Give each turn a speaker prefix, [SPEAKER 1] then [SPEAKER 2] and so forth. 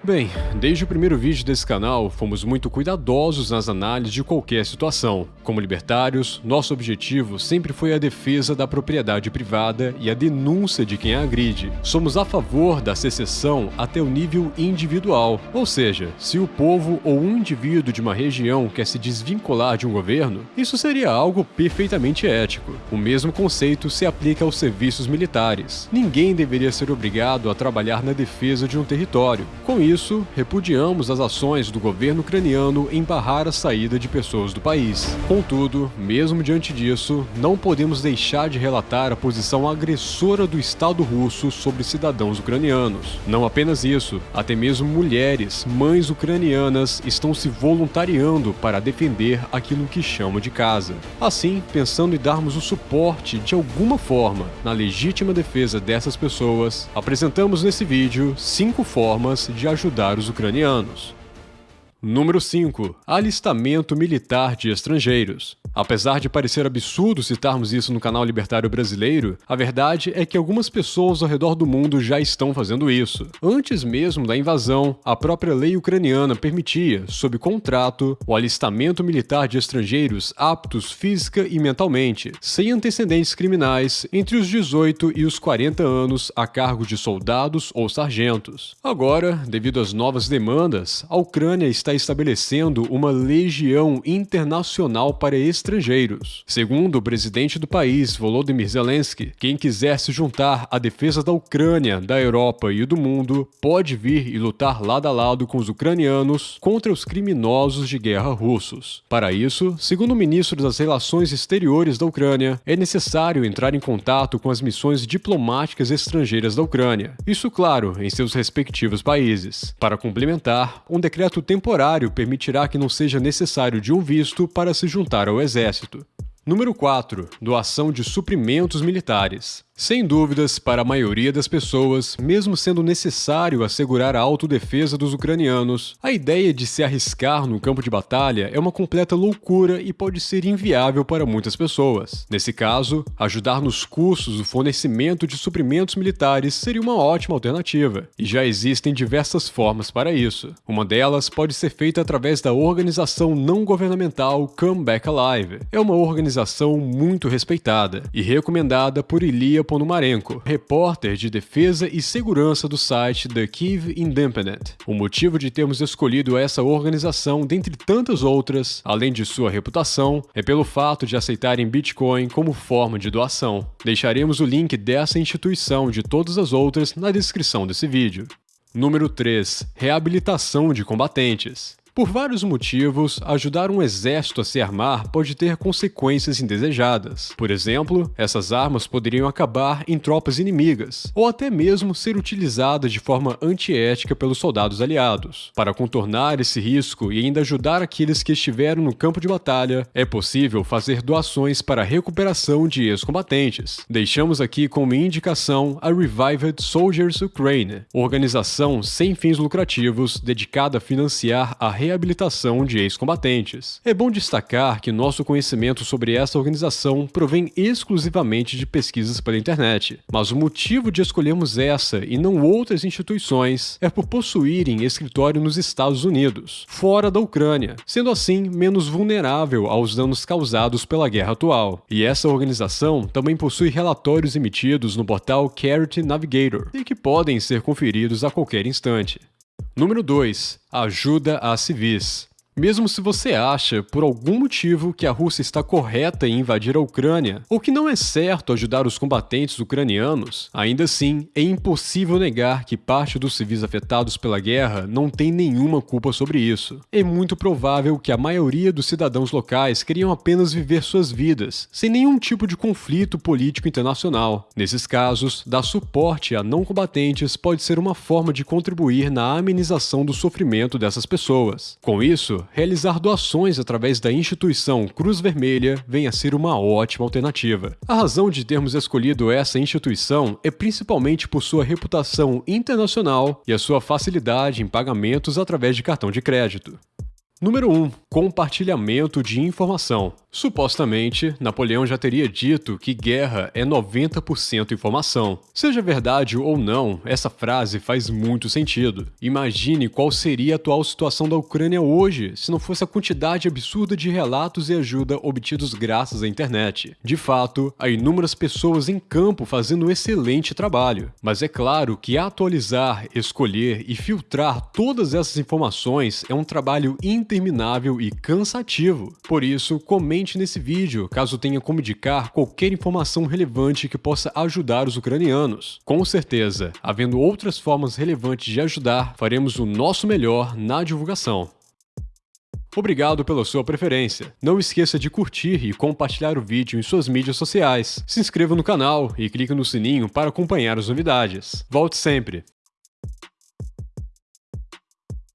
[SPEAKER 1] Bem, desde o primeiro vídeo desse canal, fomos muito cuidadosos nas análises de qualquer situação. Como libertários, nosso objetivo sempre foi a defesa da propriedade privada e a denúncia de quem a agride. Somos a favor da secessão até o nível individual, ou seja, se o povo ou um indivíduo de uma região quer se desvincular de um governo, isso seria algo perfeitamente ético. O mesmo conceito se aplica aos serviços militares. Ninguém deveria ser obrigado a trabalhar na defesa de um território. Com isso, repudiamos as ações do governo ucraniano em barrar a saída de pessoas do país. Contudo, mesmo diante disso, não podemos deixar de relatar a posição agressora do Estado russo sobre cidadãos ucranianos. Não apenas isso, até mesmo mulheres, mães ucranianas estão se voluntariando para defender aquilo que chamam de casa. Assim, pensando em darmos o suporte de alguma forma na legítima defesa dessas pessoas, apresentamos nesse vídeo cinco formas de ajudar ajudar os ucranianos. Número 5. Alistamento militar de estrangeiros. Apesar de parecer absurdo citarmos isso no canal Libertário Brasileiro, a verdade é que algumas pessoas ao redor do mundo já estão fazendo isso. Antes mesmo da invasão, a própria lei ucraniana permitia, sob contrato, o alistamento militar de estrangeiros aptos física e mentalmente, sem antecedentes criminais, entre os 18 e os 40 anos a cargo de soldados ou sargentos. Agora, devido às novas demandas, a Ucrânia está estabelecendo uma legião internacional para estrangeiros. Segundo o presidente do país, Volodymyr Zelensky, quem quiser se juntar à defesa da Ucrânia, da Europa e do mundo, pode vir e lutar lado a lado com os ucranianos contra os criminosos de guerra russos. Para isso, segundo o ministro das Relações Exteriores da Ucrânia, é necessário entrar em contato com as missões diplomáticas estrangeiras da Ucrânia. Isso, claro, em seus respectivos países. Para complementar, um decreto temporário permitirá que não seja necessário de um visto para se juntar ao exército. Número 4. Doação de suprimentos militares. Sem dúvidas, para a maioria das pessoas, mesmo sendo necessário assegurar a autodefesa dos ucranianos, a ideia de se arriscar no campo de batalha é uma completa loucura e pode ser inviável para muitas pessoas. Nesse caso, ajudar nos custos do fornecimento de suprimentos militares seria uma ótima alternativa, e já existem diversas formas para isso. Uma delas pode ser feita através da organização não governamental Come Back Alive. É uma organização muito respeitada e recomendada por Ilia Ponomarenko, repórter de defesa e segurança do site The Kiev Independent. O motivo de termos escolhido essa organização, dentre tantas outras, além de sua reputação, é pelo fato de aceitarem Bitcoin como forma de doação. Deixaremos o link dessa instituição de todas as outras na descrição desse vídeo. Número 3. Reabilitação de combatentes. Por vários motivos, ajudar um exército a se armar pode ter consequências indesejadas. Por exemplo, essas armas poderiam acabar em tropas inimigas, ou até mesmo ser utilizadas de forma antiética pelos soldados aliados. Para contornar esse risco e ainda ajudar aqueles que estiveram no campo de batalha, é possível fazer doações para a recuperação de ex-combatentes. Deixamos aqui como indicação a Revived Soldiers Ukraine, organização sem fins lucrativos dedicada a financiar a reabilitação de ex-combatentes. É bom destacar que nosso conhecimento sobre essa organização provém exclusivamente de pesquisas pela internet, mas o motivo de escolhermos essa e não outras instituições é por possuírem escritório nos Estados Unidos, fora da Ucrânia, sendo assim menos vulnerável aos danos causados pela guerra atual. E essa organização também possui relatórios emitidos no portal Carrot Navigator e que podem ser conferidos a qualquer instante. Número 2. Ajuda a civis. Mesmo se você acha, por algum motivo, que a Rússia está correta em invadir a Ucrânia, ou que não é certo ajudar os combatentes ucranianos, ainda assim é impossível negar que parte dos civis afetados pela guerra não tem nenhuma culpa sobre isso. É muito provável que a maioria dos cidadãos locais queriam apenas viver suas vidas, sem nenhum tipo de conflito político internacional. Nesses casos, dar suporte a não combatentes pode ser uma forma de contribuir na amenização do sofrimento dessas pessoas. Com isso, realizar doações através da instituição Cruz Vermelha vem a ser uma ótima alternativa. A razão de termos escolhido essa instituição é principalmente por sua reputação internacional e a sua facilidade em pagamentos através de cartão de crédito. Número 1. Compartilhamento de informação. Supostamente, Napoleão já teria dito que guerra é 90% informação. Seja verdade ou não, essa frase faz muito sentido. Imagine qual seria a atual situação da Ucrânia hoje se não fosse a quantidade absurda de relatos e ajuda obtidos graças à internet. De fato, há inúmeras pessoas em campo fazendo um excelente trabalho, mas é claro que atualizar, escolher e filtrar todas essas informações é um trabalho interminável e cansativo. Por isso, comente nesse vídeo, caso tenha como indicar qualquer informação relevante que possa ajudar os ucranianos. Com certeza, havendo outras formas relevantes de ajudar, faremos o nosso melhor na divulgação. Obrigado pela sua preferência. Não esqueça de curtir e compartilhar o vídeo em suas mídias sociais. Se inscreva no canal e clique no sininho para acompanhar as novidades. Volte sempre!